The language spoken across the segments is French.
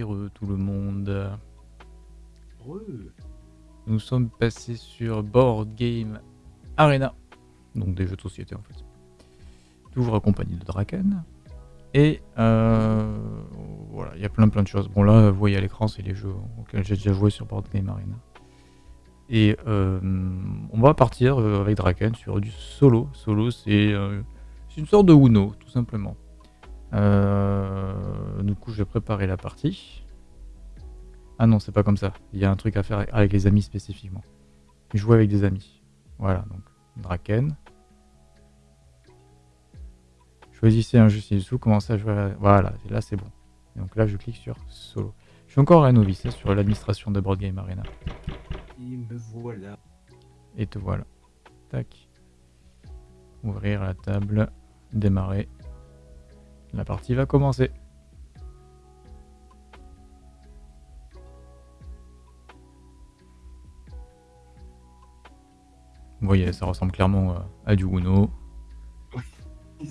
Heureux tout le monde. Heureux. Nous sommes passés sur Board Game Arena. Donc des jeux de société en fait. Toujours accompagné de Draken. Et euh, voilà, il y a plein plein de choses. Bon là, vous voyez à l'écran, c'est les jeux auxquels j'ai déjà joué sur Board Game Arena. Et euh, on va partir euh, avec Draken sur du solo. Solo, c'est une sorte de Uno, tout simplement. Du coup, je vais préparer la partie. Ah non, c'est pas comme ça. Il y a un truc à faire avec les amis spécifiquement. Jouer avec des amis. Voilà, donc Draken. Choisissez un jeu ci-dessous, commencez à jouer. Voilà, là c'est bon. donc là, je clique sur solo. Je suis encore un novice hein, sur l'administration de Board Game Arena. Et me voilà. Et te voilà. Tac. Ouvrir la table. Démarrer. La partie va commencer. Vous voyez, ça ressemble clairement à du Uno.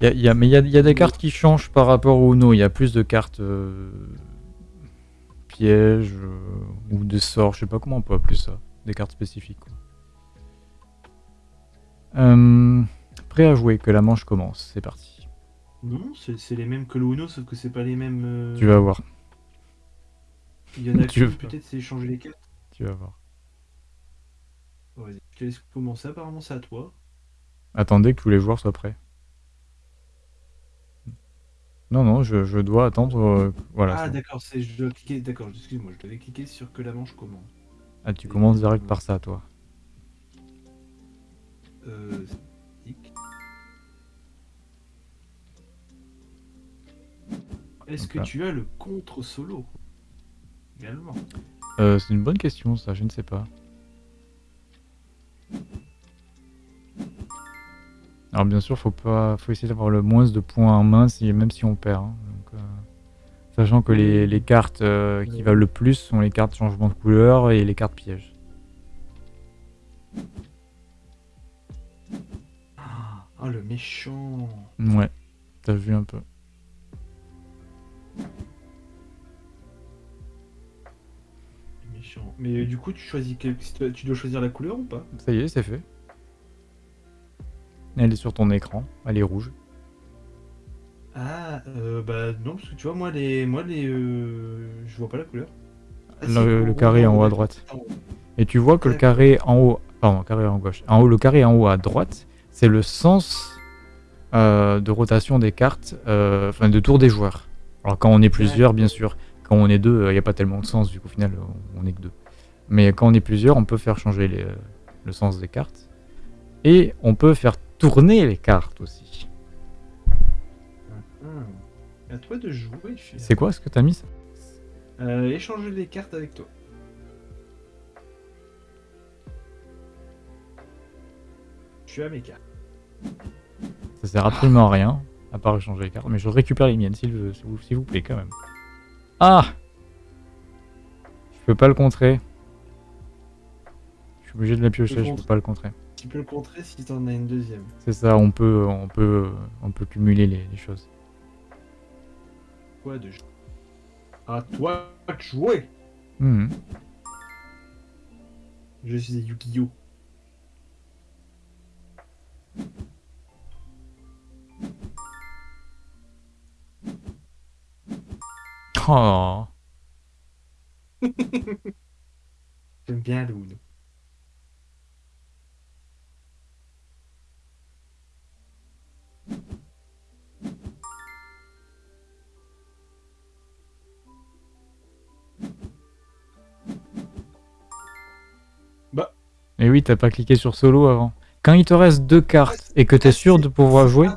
y a, mais il y a, des cartes qui changent par rapport au Uno. Il y a plus de cartes euh, pièges euh, ou des sorts. Je sais pas comment on peut appeler ça. Des cartes spécifiques. Euh, prêt à jouer, que la manche commence. C'est parti. Non, c'est les mêmes que le Uno, sauf que c'est pas les mêmes. Tu vas voir. Il y en a qui peut-être c'est changer les cartes. Tu vas voir. Vas-y, je te laisse commencer. Apparemment, c'est à toi. Attendez que tous les joueurs soient prêts. Non, non, je, dois attendre. Euh, voilà. Ah, d'accord, c'est je dois cliquer. D'accord, excuse-moi, je devais cliquer sur que la manche commence. Ah, tu commences direct par ça, toi. Euh. Est-ce que tu as le contre-solo Également? Euh, c'est une bonne question, ça, je ne sais pas. Alors bien sûr, faut pas, faut essayer d'avoir le moins de points en main, si, même si on perd. Hein. Euh, sachant que les, cartes euh, qui valent le plus sont les cartes changement de couleur et les cartes pièges. Ah, le méchant Ouais, t'as vu un peu. Méchant. Mais du coup, tu choisis quel... tu dois choisir la couleur ou pas Ça y est, c'est fait. Elle est sur ton écran, elle est rouge. Ah, euh, bah non, parce que tu vois, moi, les, moi, les, euh, je vois pas la couleur. Ah, le, carré en haut à droite. Et tu vois que le carré en haut, pardon, carré en gauche. En haut, le carré en haut à droite, c'est le sens euh, de rotation des cartes, enfin de tour des joueurs. Alors quand on est plusieurs, bien sûr. Quand on est deux, il n'y a pas tellement de sens, vu qu'au final, on est que deux. Mais quand on est plusieurs, on peut faire changer le sens des cartes. Et on peut faire tourner les cartes aussi. Ah, à toi de jouer. C'est quoi ce que t'as mis ça? Euh, Échanger les cartes avec toi. Je suis à mes cartes. Ça sert absolument à rien, à part échanger les cartes. Mais je récupère les miennes, s'il vous, vous plaît, quand même. Ah Je peux pas le contrer. Je suis obligé de la piocher, je peux pas le contrer. Tu peux le contrer si t'en as une deuxième. C'est ça, on peut, on peut, on peut cumuler les, choses. Quoi de À toi de jouer. Mmh. Je suis Yu-Gi-Oh. Oh. J'aime bien le Et oui, t'as pas cliqué sur solo avant. Quand il te reste deux cartes et que tu es sûr de pouvoir jouer,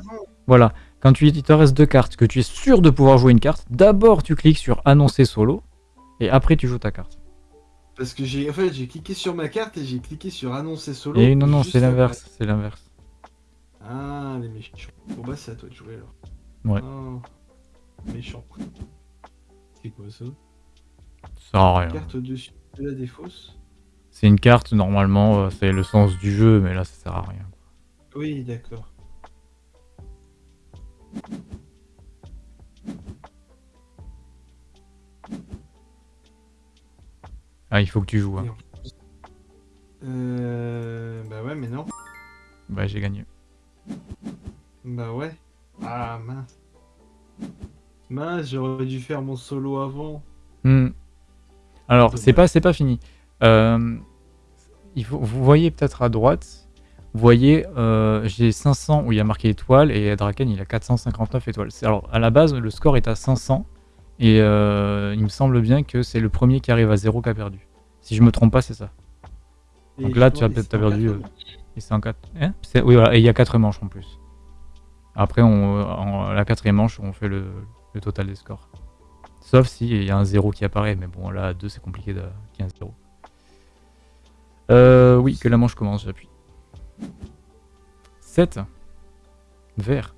voilà, quand tu, il te reste deux cartes, que tu es sûr de pouvoir jouer une carte, d'abord tu cliques sur annoncer solo et après tu joues ta carte. Parce que j'ai en fait, j'ai cliqué sur ma carte et j'ai cliqué sur annoncer solo. Et non, non, c'est l'inverse, c'est l'inverse. Ah, les méchants. Bon bah c'est à toi de jouer alors. Ouais. Oh, méchant. C'est quoi ça? Ça rien. Carte dessus de la défausse. C'est une carte, normalement, euh, c'est le sens du jeu, mais là, ça sert à rien. Oui, d'accord. Ah, il faut que tu joues. Hein. Euh... Bah ouais, mais non. Bah, j'ai gagné. Bah ouais. Ah, mince. Mince, j'aurais dû faire mon solo avant. Hmm. Alors, c'est pas, c'est pas fini. Euh, il vous voyez peut-être à droite, vous voyez, euh, j'ai 500 où il y a marqué étoile et Draken il a 459 étoiles. Alors, à la base, le score est à 500 et euh, il me semble bien que c'est le premier qui arrive à 0 qui a perdu. Si je me trompe pas, c'est ça. Donc là, tu as peut-être perdu, euh. Et c'est en 4. Hein oui, voilà, et il y a 4 manches en plus. Après, on, en, la quatrième manche, on fait le, le total des scores. Sauf si il y a un 0 qui apparaît, mais bon, là, à 2, c'est compliqué de- qu'il y ait un 0. Euh, oui, que la manche commence, j'appuie. 7. Vert.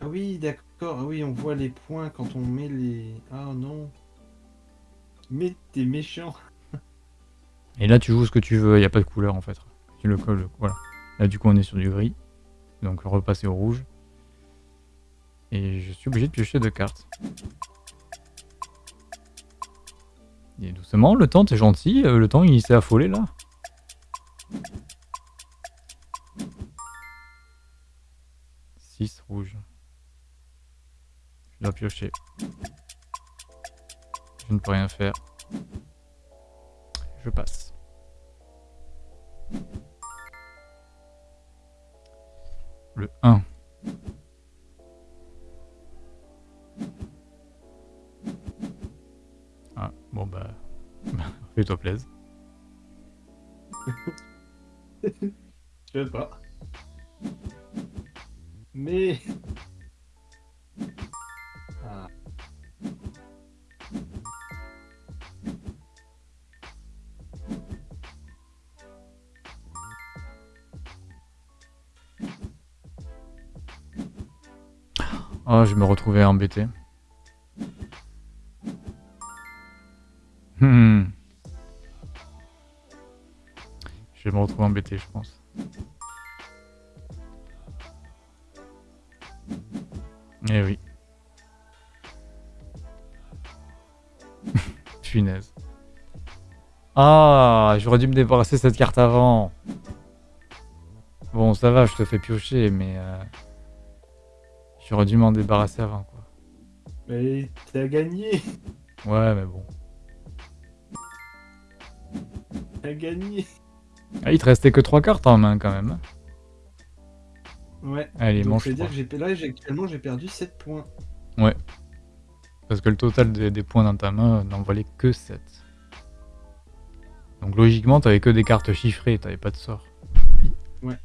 Ah oui, d'accord. Ah oui, on voit les points quand on met les. Ah non. Mais t'es méchant. Et là, tu joues ce que tu veux, il n'y a pas de couleur en fait. Tu le colles, voilà. Là, du coup, on est sur du gris. Donc, repasser au rouge. Et je suis obligé de piocher deux cartes. Et doucement, le temps, t'es gentil. euh, Le temps, il s'est affolé là. Six rouge. Je dois piocher. Je ne peux rien faire. Je passe. Le 1. Ah, bon bah... Fais-toi plaisir. Je sais pas. Mais. Ah. Oh, je me retrouvais embêté. Hmm. Je vais me retrouver embêté, je pense. Eh oui. Punaise. Ah, j'aurais dû me débarrasser de cette carte avant. Bon, ça va, je te fais piocher, mais... euh, J'aurais dû m'en débarrasser avant, quoi. Mais t'as gagné. Ouais, mais bon. T'as gagné. Ah, il te restait que 3 cartes en main, quand même. Ouais. Allez, Donc, dire 3. que j'ai là, j'ai- actuellement, j'ai perdu 7 points. Parce que le total des, des points dans ta main n'en valait que 7. Donc logiquement, t'avais que des cartes chiffrées, t'avais pas de sort. Ouais.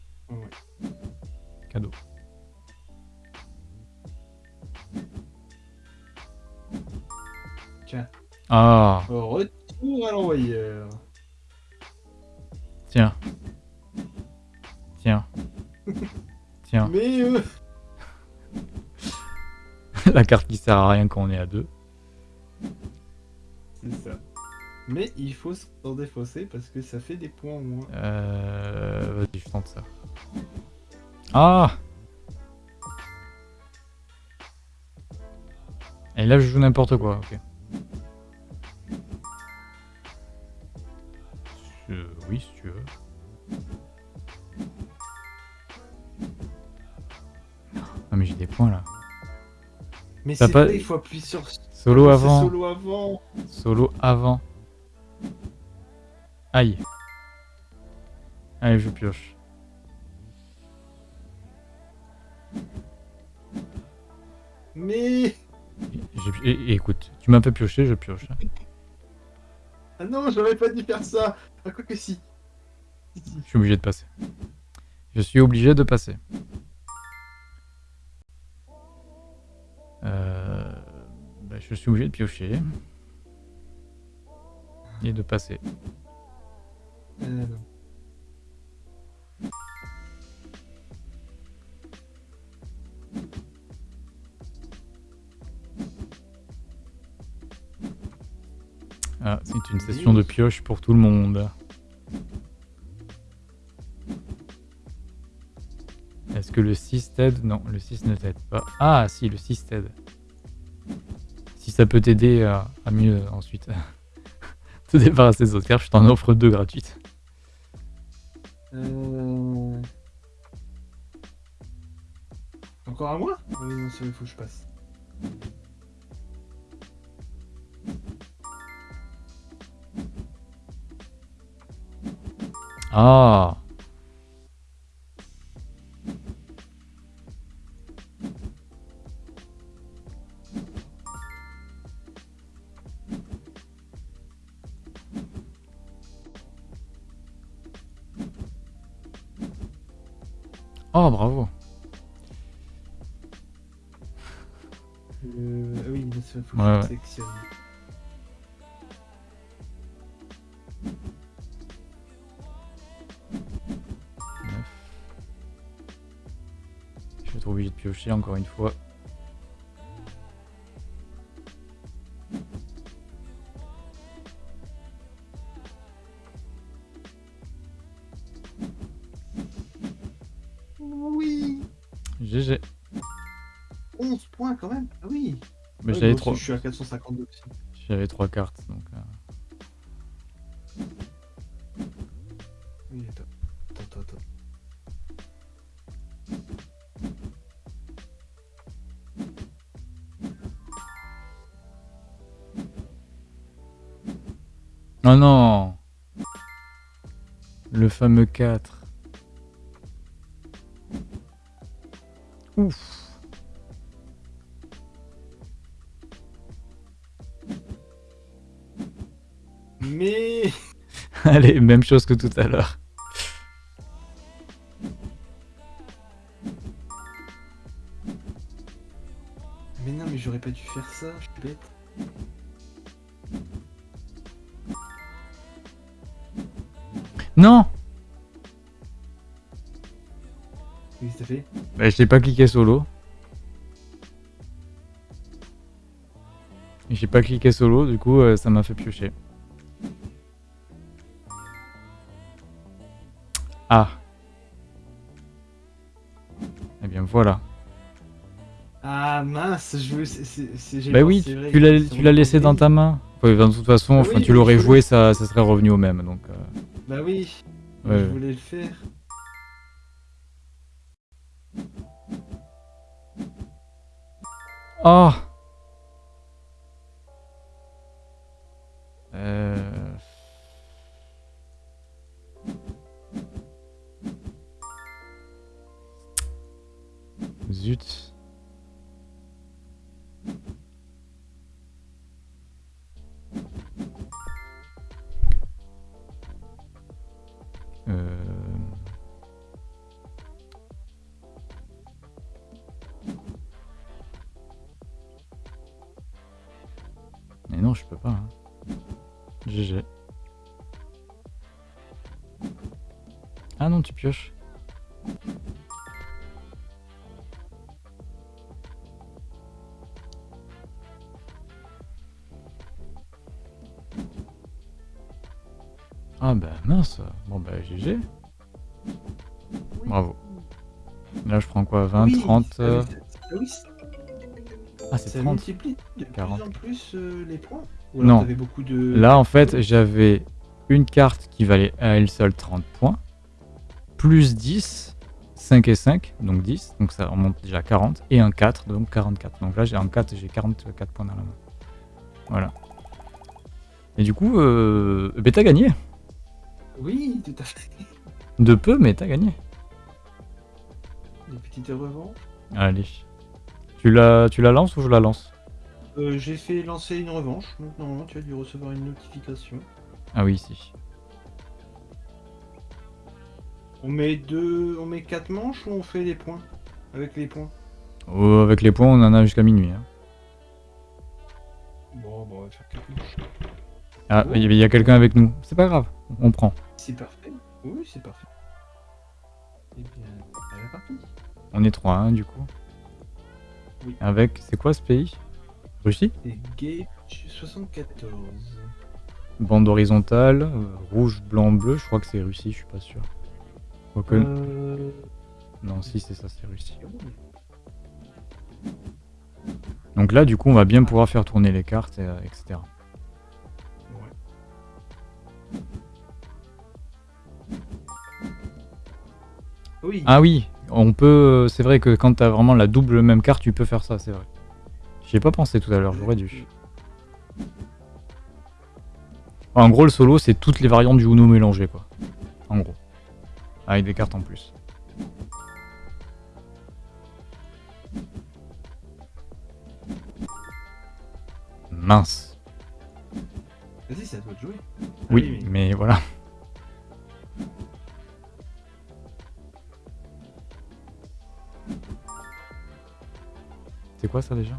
Cadeau. Tiens. Ah, Retour à l'envoyeur. tiens. Tiens. Tiens. Mais euh, La carte qui sert à rien quand on est à 2. c'est ça. Mais il faut s'en défausser parce que ça fait des points au moins. Euh... Vas-y, je tente ça. Ah Et là, je joue n'importe quoi, ok. Mais c'est pas- vrai, il faut appuyer sur Solo avant. Solo avant. Solo avant. Aïe. Allez, je pioche. Mais J'ai- et- et écoute, tu m'as fait piocher, je pioche. ah non, j'aurais pas dû faire ça. Ah quoi que si. Je suis obligé de passer. Je suis obligé de passer. Euh, bah, je suis obligé de piocher. Et de passer. Ah, c'est une session de pioche pour tout le monde. Est-ce que le 6 t'aide? Non, le 6 ne t'aide pas. Ah, si, le 6 t'aide. Si ça peut t'aider à, à mieux ensuite. te débarrasser des autres cartes, je t'en offre deux gratuites. Euh... Encore à moi? Oui, non, c'est il faut que je passe. Ah Oh, bravo. Euh... ah Oui, il faut que Ouais, je ouais. sélectionne. Je vais être obligé de piocher encore une fois. J'avais trois, Je suis à 452 aussi. j'avais trois cartes donc. euh, Oui, attends. Attends, attends, attends. Oh non Le fameux 4. Ouf Mais Allez, même chose que tout à l'heure. Mais non, mais j'aurais pas dû faire ça, je suis bête. Non Qu'est-ce que t'as fait? Bah, Je n'ai pas cliqué solo. J'ai pas cliqué solo, du coup euh, ça m'a fait piocher. Ah Eh bien voilà. Ah mince, je veux. c'est- Bah oui, tu vrai, tu l'as laissé dans ta main. Ouais, de toute façon, enfin, oui, tu l'aurais joué, ça, ça serait revenu au même. Donc, euh, Bah oui, Ouais, je voulais le faire. Oh Euh... Euh... Mais non, je peux pas. hein. GG. Ah non, tu pioches. Ah bah mince. Bon bah GG. Bravo. Là je prends quoi 20, Oui, 30 ah euh, oui, c'est- ah c'est- Ah c'est ça 30. multiplie de 40. plus en plus euh, les points Ou Non. beaucoup de... Là, en fait, j'avais une carte qui valait à elle seule 30 points, plus 10, 5 et 5, donc 10, donc ça remonte déjà à 40, et un 4, donc 44. Donc là, j'ai un 4, j'ai 44 points dans la main. Voilà. Et du coup, euh, ben, t'as gagné. Oui, tout à fait. De peu, mais t'as gagné. Des petites revanches. Allez. Tu la, tu la lances ou je la lance? Euh, J'ai fait lancer une revanche, donc normalement tu as dû recevoir une notification. Ah oui, si. On met deux, on met quatre manches ou on fait les points? Avec les points Oh, avec les points, on en a jusqu'à minuit. hein. Bon, bon, on va faire quatre manches. Ah, il y, il y a quelqu'un avec nous. C'est pas grave, on prend. C'est parfait. Oui, c'est parfait. Eh bien, à la partie. On est 3, hein, du coup. Oui. Avec, c'est quoi ce pays? Russie? Gage 74. Bande horizontale, euh, rouge, blanc, bleu, je crois que c'est Russie, je suis pas sûr. Quoique- Euh... Non, si c'est ça, c'est Russie. Donc là, du coup, on va bien pouvoir faire tourner les cartes, et, euh, etc. Oui. Ah oui, on peut. C'est vrai que quand t'as vraiment la double même carte, tu peux faire ça, c'est vrai. J'y ai pas pensé tout à l'heure, j'aurais dû. En gros, le solo, c'est toutes les variantes du Uno mélangées, quoi. En gros. Avec des cartes en plus. Mince. Vas-y, c'est à toi de jouer. Oui, mais voilà. Quoi ça déjà?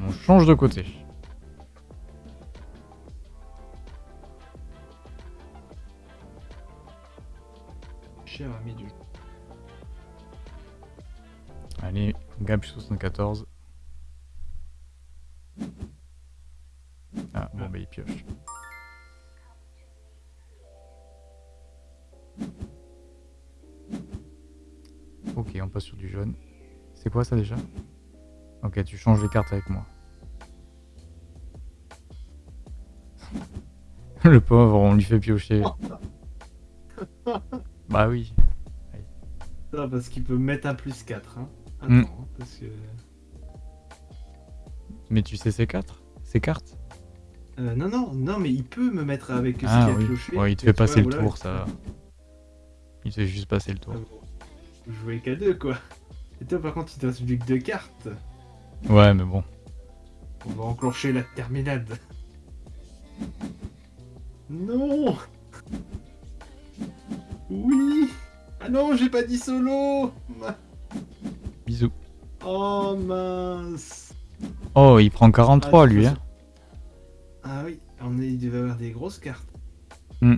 On change de côté. Cher ami du. Allez, Gab 74. Ah, bon, bah il pioche. Ok, on passe sur du jaune. C'est quoi ça déjà? Ok, tu changes les cartes avec moi. Le pauvre, on lui fait piocher. bah oui. Non, parce qu'il peut mettre un plus 4. Hein. Attends, Hmm. hein, parce que. Mais tu sais ces quatre? Ces cartes? Euh, non, non, non, mais il peut me mettre avec ce Ah a oui. cloché. Ouais, il te fait passer vois, le voilà, tour, ça. Il te fait juste passer le tour. Ah bon. Jouer qu'à deux, quoi. Et toi, par contre, il te reste plus que deux cartes. Ouais, mais bon. On va enclencher la terminade. Non Oui Ah non, j'ai pas dit solo Bisous. Oh mince Oh, il prend 43 Ah, lui, hein. Ah oui, on est, il devait avoir des grosses cartes. Hmm.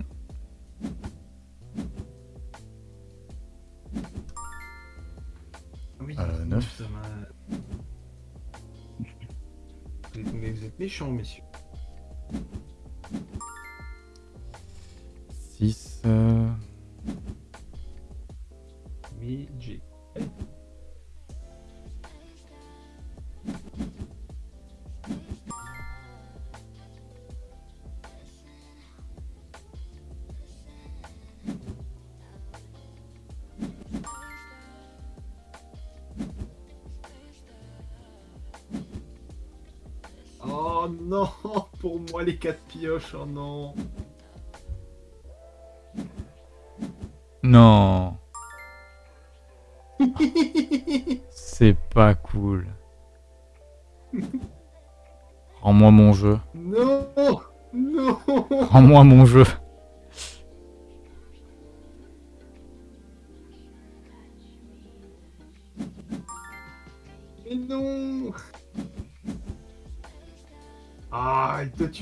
Méchants, messieurs. 6. Euh... Oh non, pour moi les quatre pioches, oh non. Non. C'est pas cool. Rends-moi mon jeu. non, non. Rends-moi mon jeu.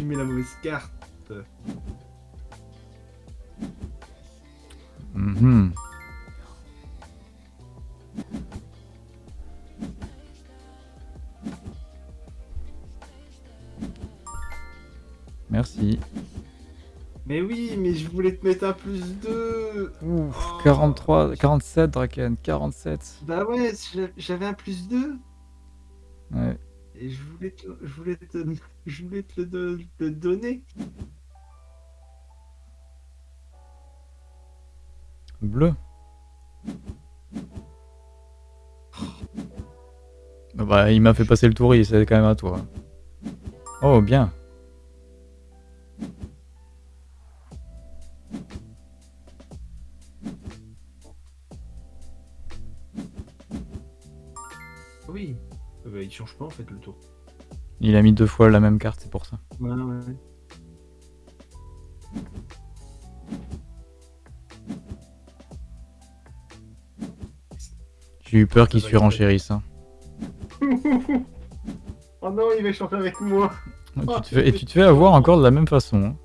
Mets la mauvaise carte. Mhm. Merci. Mais oui, mais je voulais te mettre un plus 2. Ouf, 43, 47, Draken, 47. Bah ouais, j'a- j'avais un plus 2. Ouais. Et je voulais te, je voulais te, je voulais te le, do- le donner. Bleu. Ah Bah, il m'a fait passer le tour, il c'est quand même à toi. Oh, bien. Bah il change pas en fait le tour. Il a mis deux fois la même carte, c'est pour ça. Ouais, ouais. J'ai eu peur qu'il surenchérisse. Hein. oh non, il va chanter avec moi. Tu te fais- et tu te fais avoir encore de la même façon. hein.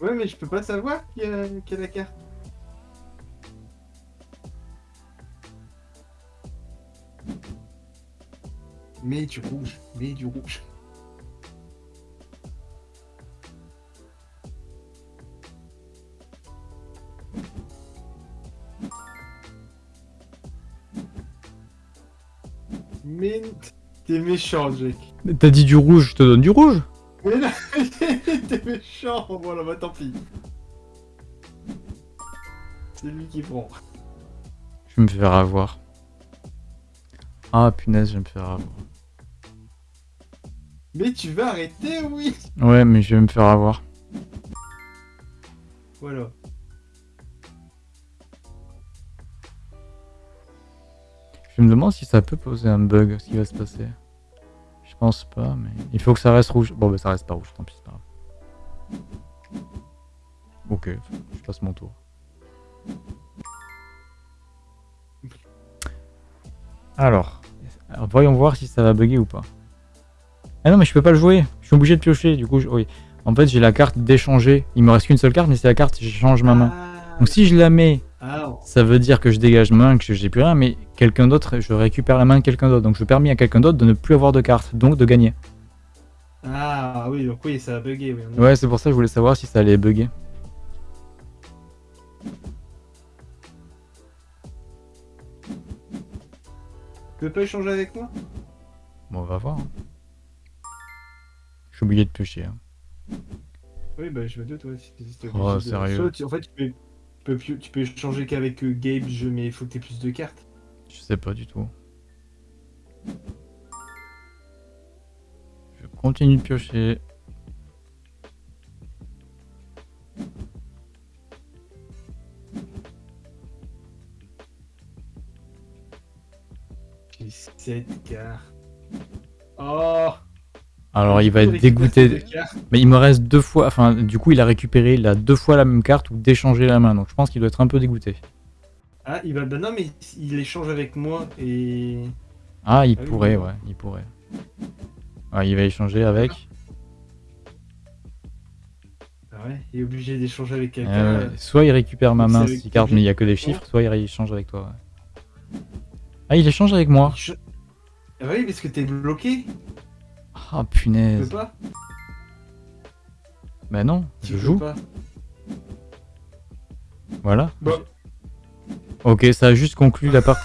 Ouais, mais je peux pas savoir qui a, qui a la carte. Mets du rouge, mets du rouge. Mais t'es méchant, Jack. T'as dit du rouge, je te donne du rouge Mais là, t'es méchant Voilà, bah tant pis. C'est lui qui prend. Je vais me faire avoir. Ah punaise, je vais me faire avoir. Mais tu vas arrêter, oui Ouais, mais je vais me faire avoir. Voilà. Je me demande si ça peut poser un bug, ce qui va se passer. Je pense pas, mais il faut que ça reste rouge. Bon, bah ça reste pas rouge, tant pis, c'est pas grave. Ok, je passe mon tour. Alors, alors, voyons voir si ça va bugger ou pas. Ah non, mais je peux pas le jouer. Je suis obligé de piocher, du coup, je- oui. En fait, j'ai la carte d'échanger. Il me reste qu'une seule carte, mais c'est la carte, j'échange ma main. Ah, Donc si je la mets ça veut dire que je dégage ma main, que j'ai plus rien, mais quelqu'un d'autre, je récupère la main de quelqu'un d'autre. Donc je permets à quelqu'un d'autre de ne plus avoir de carte, donc de gagner. ah, oui, donc oui, ça a bugué. Oui, Ouais, c'est pour ça que je voulais savoir si ça allait bugger. Tu peux pas échanger avec moi? Bon, on va voir. hein. Je suis obligé de piocher. hein. Oui, bah je me doute, ouais. si- Oh, de- sérieux. Soit tu- En fait, tu peux, tu peux, tu peux échanger qu'avec euh, Gage, mais il faut que t'aies plus de cartes. Je sais pas du tout. Je continue de piocher. J'ai 7 cartes. Oh Alors il va être dégoûté. Mais il me reste deux fois. Enfin, du coup, il a récupéré il a deux fois la même carte ou d'échanger la main. Donc je pense qu'il doit être un peu dégoûté. Ah, il va. Bah non, mais il échange avec moi et. Ah, il Ah pourrait, oui. ouais, il pourrait. Ouais, il va échanger avec. Ah ouais, il est obligé d'échanger avec quelqu'un. Euh, soit il récupère ma main, cartes, qui mais il y a que des chiffres, soit il échange avec toi. ouais. Ah, il échange avec moi. Ah oui, parce que t'es bloqué. Ah, Tu punaise. peux pas Bah non, Tu je joue. pas. Voilà. Bah, Ok, ça a juste conclu la partie.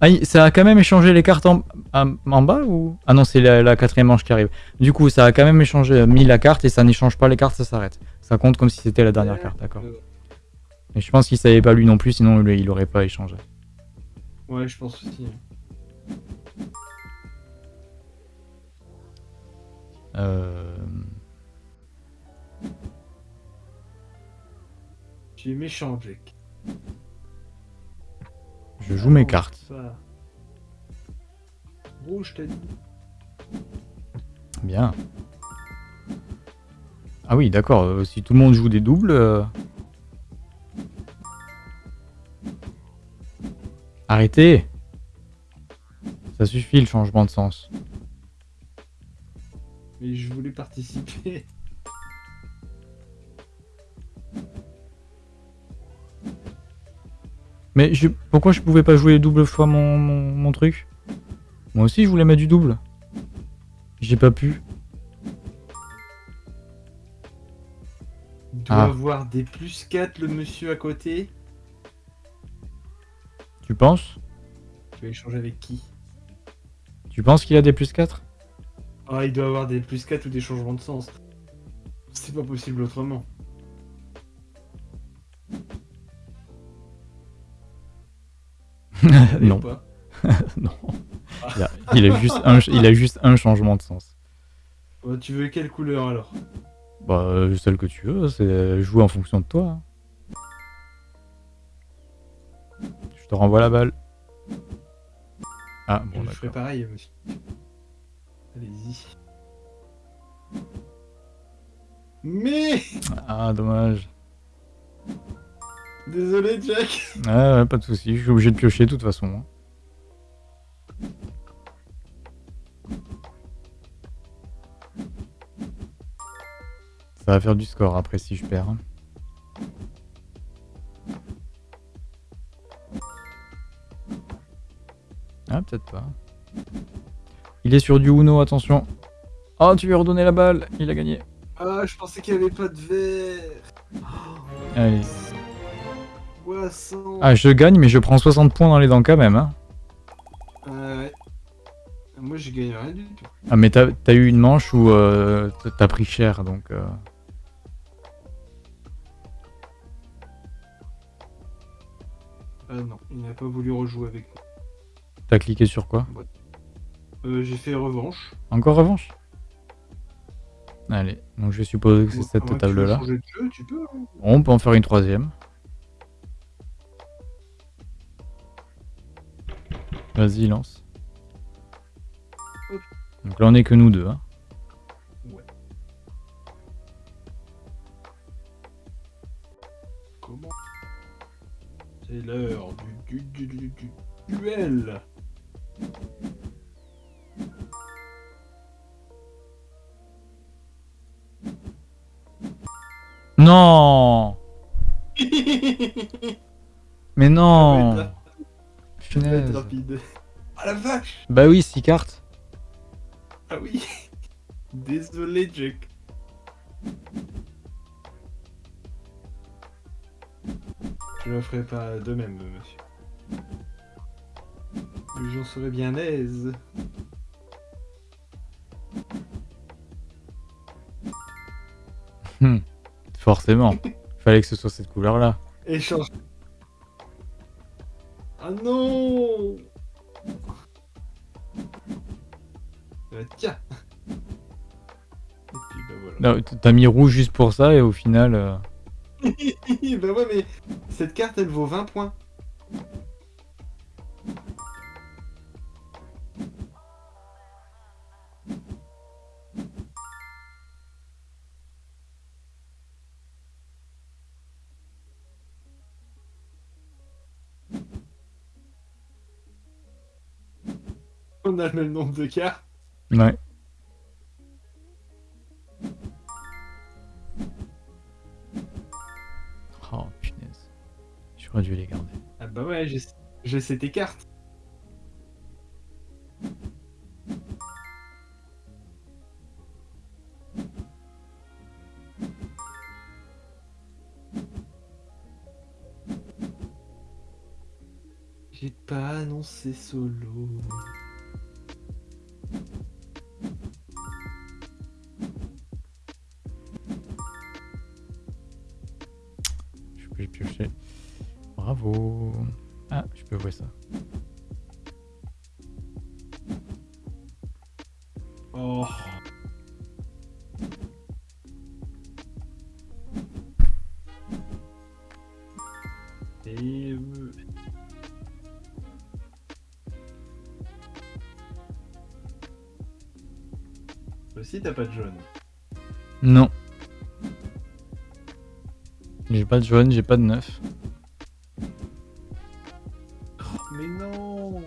Ah, il- ça a quand même échangé les cartes en, en- bas ou? Ah non, c'est la, la quatrième manche qui arrive. Du coup, ça a quand même échangé, euh, mis la carte et ça n'échange pas les cartes, ça s'arrête. Ça compte comme si c'était la dernière carte, d'accord. Et je pense qu'il savait pas lui non plus, sinon lui, il aurait pas échangé. Ouais, je pense aussi. Euh... Es méchant, Jack. Je joue mes cartes. Ça. Rouge, t'as dit. Bien. Ah oui, d'accord. euh, si tout le monde joue des doubles. euh, Arrêtez Ça suffit le changement de sens. Mais je voulais participer. Mais je... pourquoi je pouvais pas jouer double fois mon, mon, mon truc? Moi aussi je voulais mettre du double. J'ai pas pu. Il doit Ah. avoir des plus 4 le monsieur à côté. Tu penses? Tu vas échanger avec qui? Tu penses qu'il a des plus 4 Ah, il doit avoir des plus 4 ou des changements de sens. C'est pas possible autrement. Non. Non. Il a, il a juste un, il a juste un changement de sens. Ouais, tu veux quelle couleur alors? Bah, euh, celle que tu veux, c'est jouer en fonction de toi. hein. Je te renvoie la balle. Ah, bon, Je ferai pareil, monsieur. Allez-y. Mais Ah, dommage. Désolé, Jack. Ah, ouais, pas de soucis, je suis obligé de piocher de toute façon. hein. Ça va faire du score après si je perds. hein. Ah, peut-être pas. Il est sur du Uno, attention. Oh, tu lui as redonné la balle, il a gagné. Ah, je pensais qu'il n'y avait pas de verre. Allez. Ah, je gagne, mais je prends 60 points dans les dents quand même. Hein. Ah ouais. Moi, je gagne rien du tout. Ah, mais t'as as eu une manche où euh, t'as pris cher, donc... Euh... Ah non, il n'a pas voulu rejouer avec moi. T'as cliqué sur quoi? Euh, J'ai fait revanche. Encore revanche Allez, donc je suppose que c'est cette table-là. Hein. On peut en faire une troisième. Vas-y, lance. Donc là, on est que nous deux. Hein. Ouais. Comment C'est l'heure du, du, du, du duel Non Mais non Punaise. rapide. Ah la vache Bah oui, 6 cartes. Ah oui Désolé, Jack. Je le ferai pas de même, monsieur. J'en serais bien aise. Hmm. Forcément. Fallait que ce soit cette couleur-là. Échange. Ah non euh, Tiens Et puis bah voilà. T'as mis rouge juste pour ça et au final... Euh... bah ouais mais cette carte elle vaut 20 points. A le même nombre de cartes. Ouais. Oh punaise. J'aurais dû les garder. Ah bah ouais, je sais tes cartes. J'ai pas annoncé solo. Bravo. Ah, je peux voir ça. Oh. Et... Aussi, t'as pas de jaune. Non. Pas de jaune, j'ai pas de neuf. mais non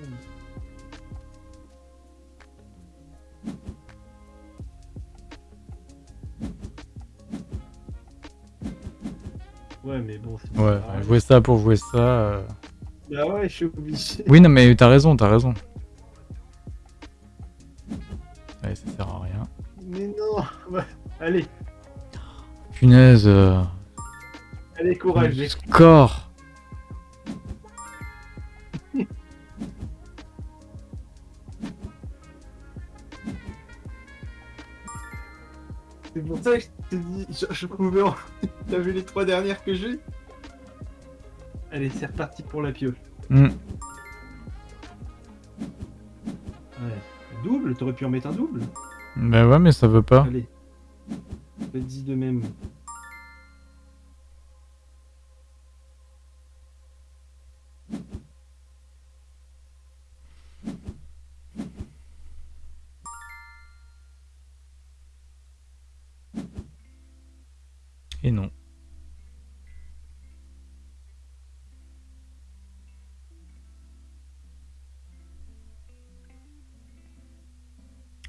Ouais, mais bon. Ouais, jouer ça pour jouer ça. Euh... Bah ouais, je suis obligé. Oui, non, mais t'as raison, t'as raison. Allez, ça sert à rien. Mais non ouais. Allez Punaise euh... Allez, courage. Score C'est pour ça que je t'ai dit, je, pouvais en... T'as vu les trois dernières que j'ai Allez, c'est reparti pour la pioche. Hmm. Ouais. Double T'aurais pu en mettre un double Bah ouais, mais ça veut pas. Allez. Faites-y de même.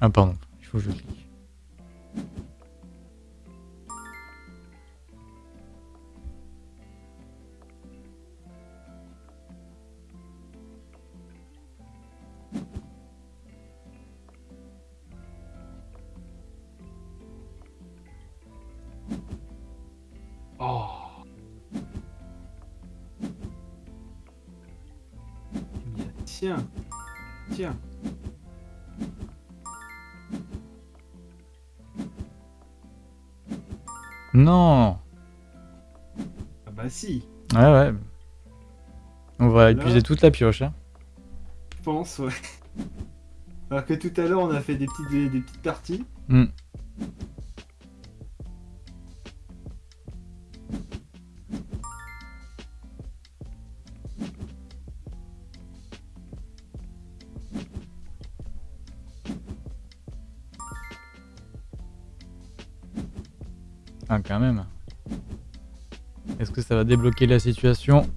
Ah pardon, il faut que je clique. Non Ah bah si, Ouais, ouais. On va épuiser toute la pioche. Hein. je pense, ouais. Alors que tout à l'heure, on a fait des petites, des, des petites parties. Hmm. Ça va débloquer la situation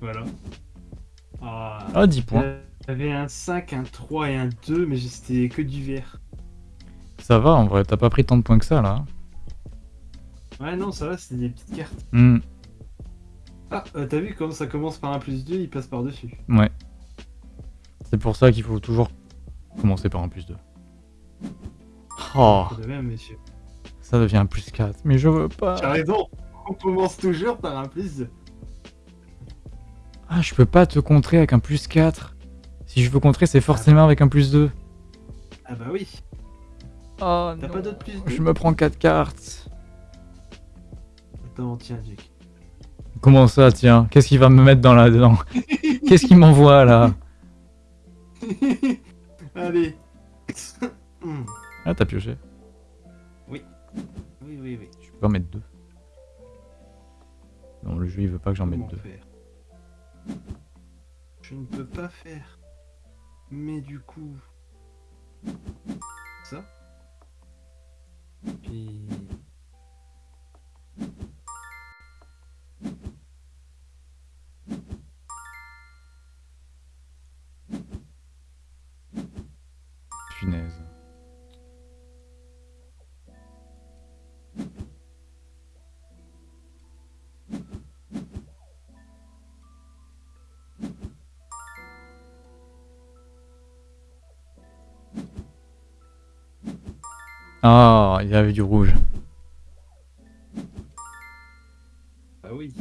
voilà. Ah, Ah, 10 points. J'avais un 5, un 3 et un 2, mais c'était que du vert. Ça va, en vrai, t'as pas pris tant de points que ça, là. Ouais, non, ça va, c'était des petites cartes. Hmm, Ah, euh, t'as vu comment ça commence par un plus 2, il passe par-dessus. ouais. C'est pour ça qu'il faut toujours commencer par un plus 2. Oh, De même, monsieur. ça devient un plus 4. Mais je veux T'as pas. raison, on commence toujours par un plus 2. Ah, je peux pas te contrer avec un plus 4. Si je veux contrer, c'est forcément avec un plus 2. Ah bah oui. Oh, T'as pas d'autres plus 2 Je me prends 4 cartes. Attends, tiens, Duke. Comment ça, tiens? Qu'est-ce qu'il va me mettre dans la dedans Qu'est-ce qu'il m'envoie là? Allez. Ah, t'as pioché. Oui, oui, oui. Je peux en mettre deux. Non, le jeu il veut pas que j'en mette deux. faire? Je ne peux pas faire. Mais du coup. Ça. Puis. Punaise. Ah, il y avait du rouge. Ah oui.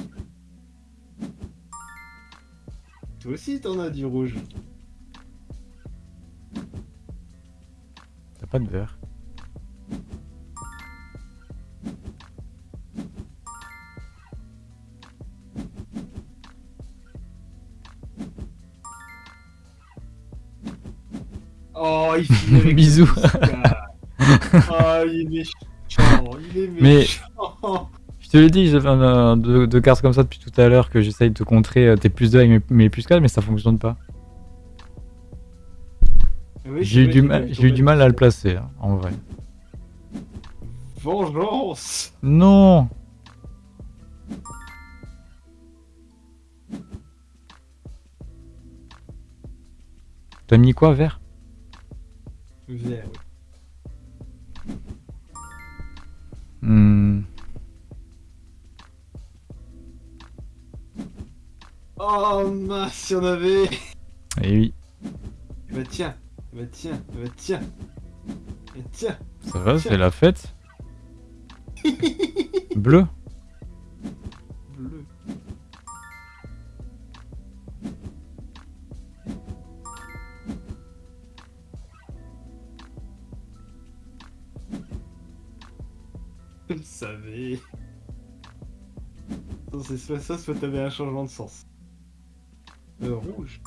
Toi aussi, t'en as du rouge. T'as pas de vert. Oh, il finit avec Bisous. Oh, il est méchant. Il est Mais- méchant. Je te l'ai dit, j'ai fait un- deux, deux cartes comme ça depuis tout à l'heure que j'essaye de te contrer euh, tes plus 2 avec mes, mes plus 4, mais ça fonctionne pas. Oui, J'ai eu, du mal- eu du mal à le place. placer, hein, en vrai. Vengeance. Non T'as mis quoi, vert? Vert, oui. Hmm, Oh mince, si on avait. Eh oui, Bah tiens, bah tiens, bah tiens. Bah tiens. ça va, c'est la fête. Bleu Bleu. Soit ça, soit t'avais un changement de sens. Euh, rouge.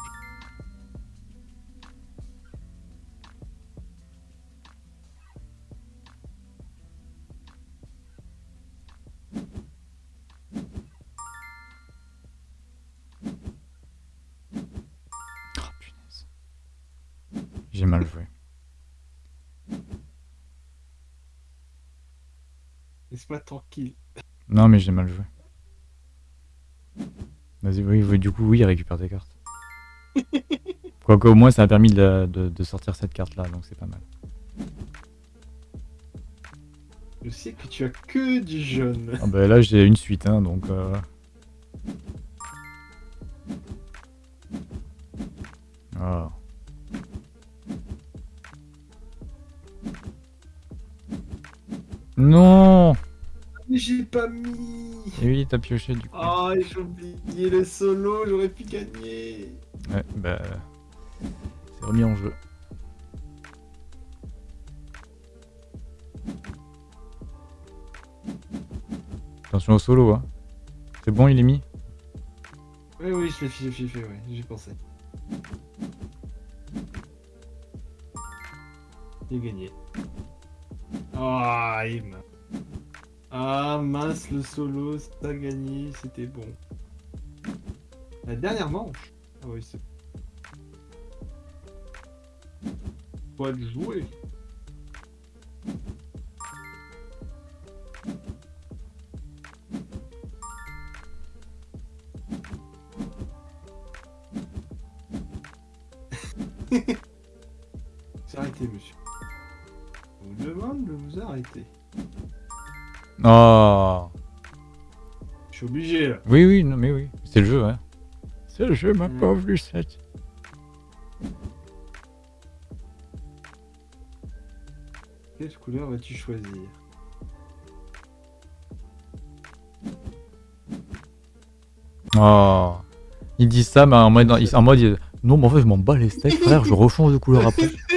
Oh. J'ai mal joué. Laisse-moi tranquille. Non, mais j'ai mal joué. Vas-y, oui, oui, du coup, oui, récupère tes cartes. Quoique, au moins, ça a permis de, de- de sortir cette carte-là, donc c'est pas mal. Je sais que tu as que du jaune. Ah bah là j'ai une suite hein donc... Euh... Ah. Non j'ai pas mis Et oui, t'as pioché du coup. Oh, j'ai oublié le solo, j'aurais pu gagner Ouais, bah... C'est remis en jeu. Attention au solo, hein. C'est bon, il est mis? Oui, oui, je l'ai fait, fait, fait, ouais, j'ai pensé. J'ai gagné. Ah, il Ah mince, le solo, a gagné, c'était bon. La dernière manche Ah oui, c'est... Pas de jouer C'est arrêté, monsieur. On vous demande de vous arrêter. Oh Je suis obligé, là. Oui, oui, non, mais oui. C'est le jeu, hein. C'est le jeu, ma mm. pauvre Lucette. Quelle couleur vas-tu choisir? Oh Il dit ça, mais en mode, en mode non, mais en fait, je m'en bats les steaks, frère, je rechange de couleur après.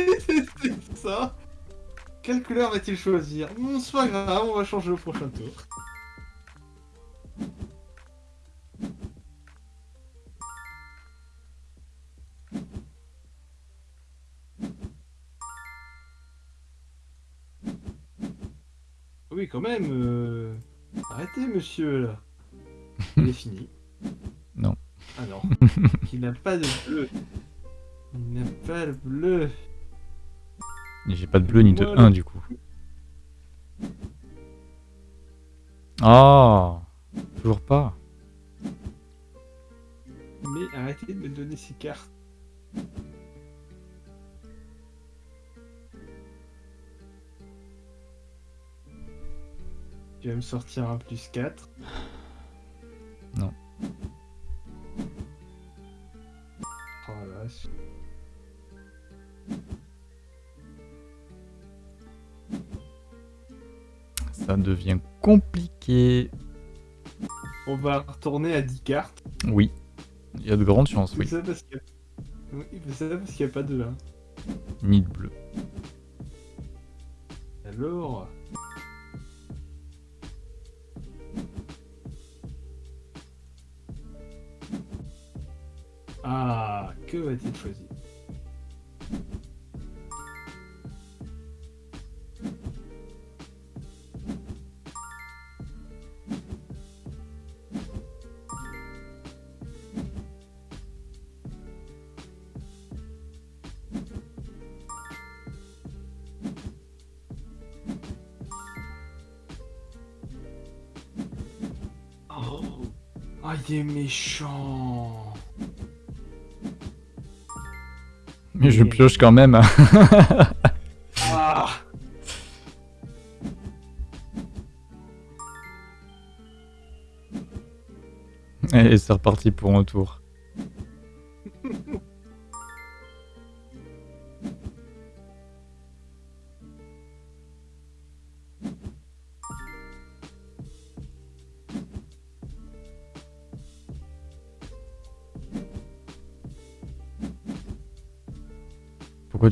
Quelle couleur va-t-il choisir Non, c'est pas grave, on va changer au prochain tour. Oui, quand même. Euh, arrêtez, monsieur, là. Il est fini. Non. Ah non. Il n'a pas de bleu. Il n'a pas de bleu. J'ai pas de bleu ni de 1 du coup. Oh Toujours pas. Mais arrêtez de me donner ces cartes. Tu vas me sortir un plus 4. Va retourner à 10 cartes. Oui. Il y a de grandes chances, oui. Ça parce qu'il n'y a... pas de 1. Ni de bleu. Alors Mais je pioche quand même. ah. Et c'est reparti pour un tour.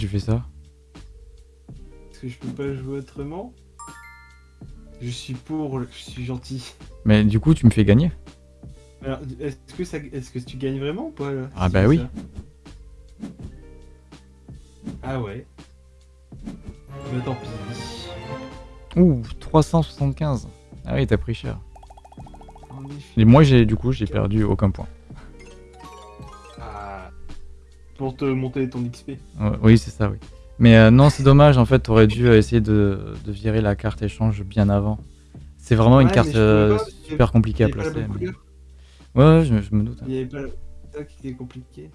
Tu fais ça Parce que je peux pas jouer autrement. Je suis pour, je suis gentil. Mais du coup, tu me fais gagner. Alors, est-ce que, ça... est que tu gagnes vraiment ou pas Ah bah oui. Ah ouais. Bah tant pis. Ouh, 375. Ah oui, t'as pris cher. Et moi, j'ai du coup, j'ai perdu aucun point. Pour te monter ton XP. oui, c'est ça, oui. Mais euh, non, c'est dommage, en fait, t'aurais dû euh, essayer de, de, virer la carte échange bien avant. C'est vraiment une carte euh, super compliquée à placer. Ouais, je, me doute. Il y avait pas ça qui était.